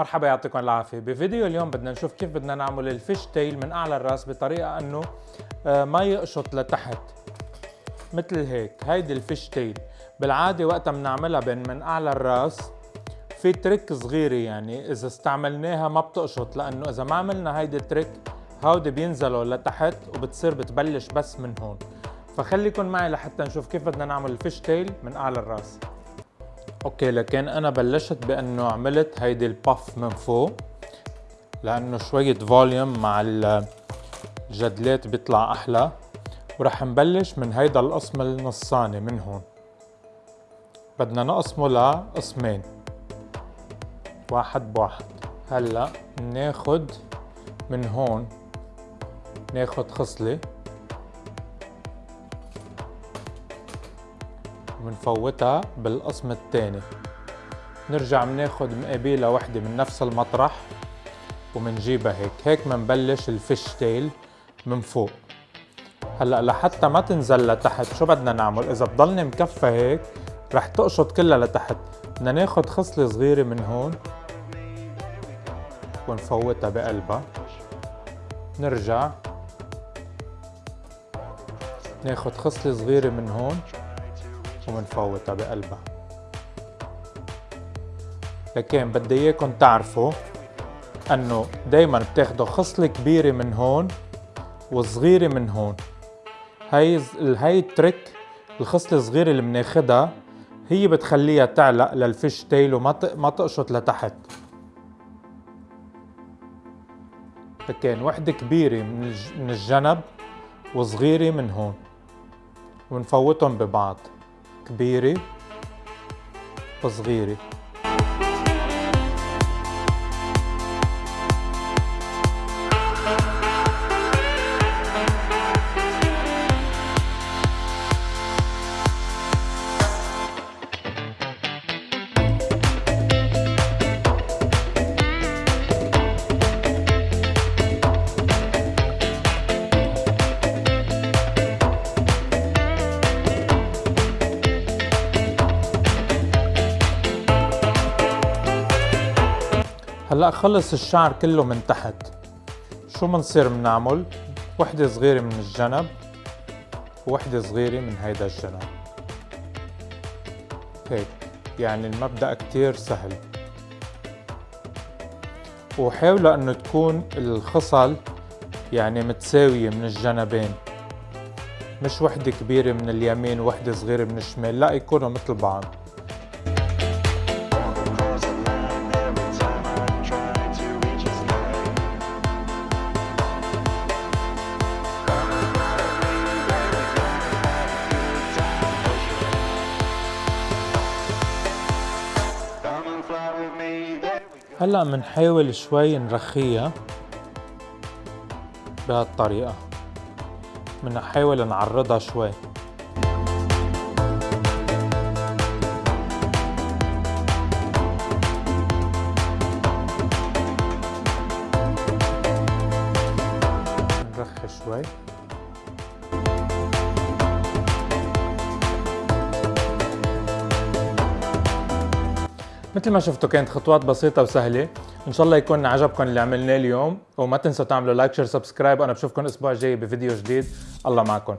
مرحبا يعطيكم العافية. بفيديو اليوم بدنا نشوف كيف بدنا نعمل ال fishtail من أعلى الراس بطريقة أنه آه، ما يقشط لتحت. مثل هيك هيدي ال fishtail. بالعادة وقتها بنعملها بين من أعلى الراس في trick صغيرة يعني إذا استعملناها ما بتقشط لأنه إذا ما عملنا هيدي ال trick هودي بينزلوا لتحت وبتصير بتبلش بس من هون. فخليكن معي لحتى نشوف كيف بدنا نعمل ال fishtail من أعلى الراس. okay لكن أنا بلشت بأنه عملت هيدي ال puff من فوق لأنه شوية volume مع الجدلات بيطلع أحلى ورح نبلش من هيدا القسم النصاني من هون. بدنا نقسمه لقسمين. واحد بواحد. هلأ ناخد من هون ناخد خصلة. وبنفوتها بالقسم الثاني. نرجع بناخد مقابيلها وحدة من نفس المطرح وبنجيبها هيك. هيك بنبلش الفيش تيل من فوق. هلأ لحتى ما تنزل لتحت شو بدنا نعمل؟ إذا بضلني مكفى هيك رح تقشط كلها لتحت. بدنا ناخد خصلة صغيرة من هون ونفوتها بقلبها. نرجع. ناخد خصلة صغيرة من هون ومنفوتها بقلبها. لكن بدي إياكم تعرفوا إنه دايما بتاخدوا خصلة كبيرة من هون وصغيرة من هون. هاي هاي التريك الخصلة الصغيرة اللي بناخدها هي بتخليها تعلق للفيش تيل وما ما تقشط لتحت. لكن وحدة كبيرة من الجنب وصغيرة من هون. ونفوتهم ببعض. كبيرة وصغيرة. هلا خلص الشعر كله من تحت. شو بنصير بنعمل وحدة صغيرة من الجنب ووحدة صغيرة من هيدا الجنب. هيك يعني المبدأ كتير سهل. وحاولوا إنه تكون الخصل يعني متساوية من الجنبين. مش وحدة كبيرة من اليمين ووحدة صغيرة من الشمال لا يكونوا مثل بعض. هلا بنحاول شوي نرخيها بهالطريقة. بنحاول نعرضها شوي. نرخي شوي. مثل ما شفتوا كانت خطوات بسيطة وسهلة. إن شاء الله يكون عجبكم اللي عملناه اليوم وما تنسوا تعملوا like share subscribe. وأنا بشوفكم الأسبوع الجاي بفيديو جديد. الله معكم.